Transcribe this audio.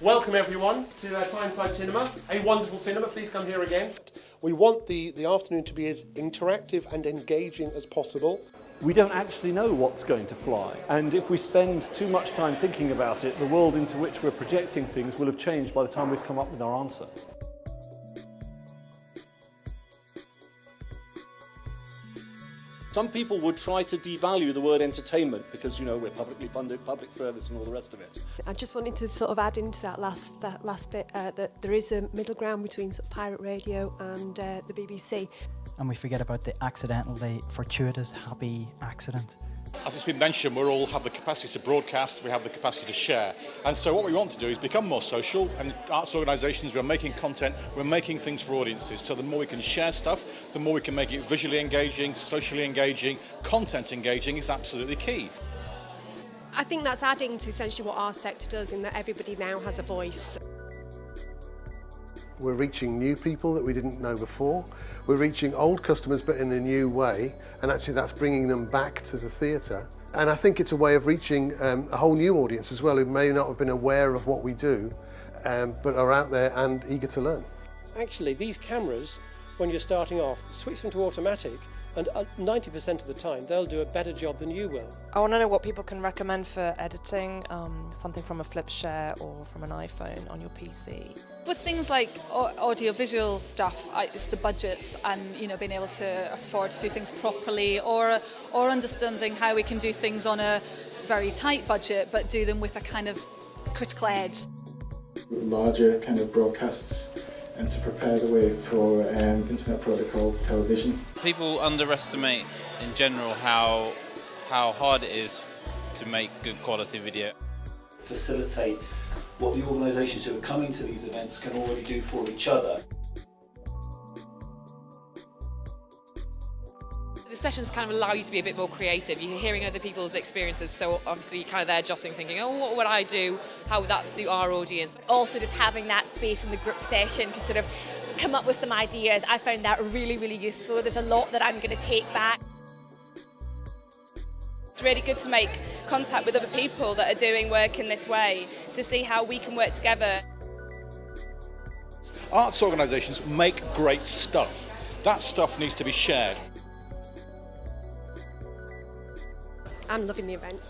Welcome everyone to uh, Tyneside Cinema, a wonderful cinema. Please come here again. We want the, the afternoon to be as interactive and engaging as possible. We don't actually know what's going to fly, and if we spend too much time thinking about it, the world into which we're projecting things will have changed by the time we've come up with our answer. Some people would try to devalue the word entertainment because, you know, we're publicly funded, public service and all the rest of it. I just wanted to sort of add into that last that last bit uh, that there is a middle ground between sort of pirate radio and uh, the BBC. And we forget about the accidental, the fortuitous, happy accident. As it's been mentioned, we all have the capacity to broadcast, we have the capacity to share. And so what we want to do is become more social and arts organisations, we're making content, we're making things for audiences. So the more we can share stuff, the more we can make it visually engaging, socially engaging, content engaging is absolutely key. I think that's adding to essentially what our sector does in that everybody now has a voice. We're reaching new people that we didn't know before. We're reaching old customers but in a new way and actually that's bringing them back to the theatre. And I think it's a way of reaching um, a whole new audience as well who may not have been aware of what we do um, but are out there and eager to learn. Actually, these cameras, when you're starting off, switch them to automatic and 90% of the time they'll do a better job than you will. I want to know what people can recommend for editing, um, something from a FlipShare or from an iPhone on your PC. With things like audio-visual stuff, it's the budgets and you know being able to afford to do things properly, or or understanding how we can do things on a very tight budget, but do them with a kind of critical edge. Larger kind of broadcasts and to prepare the way for um, internet protocol television. People underestimate in general how how hard it is to make good quality video. Facilitate what the organisations who are coming to these events can already do for each other. The sessions kind of allow you to be a bit more creative. You're hearing other people's experiences, so obviously you're kind of there jostling, thinking, oh, what would I do? How would that suit our audience? Also just having that space in the group session to sort of come up with some ideas, I found that really, really useful. There's a lot that I'm going to take back. It's really good to make contact with other people that are doing work in this way to see how we can work together. Arts organisations make great stuff. That stuff needs to be shared. I'm loving the event.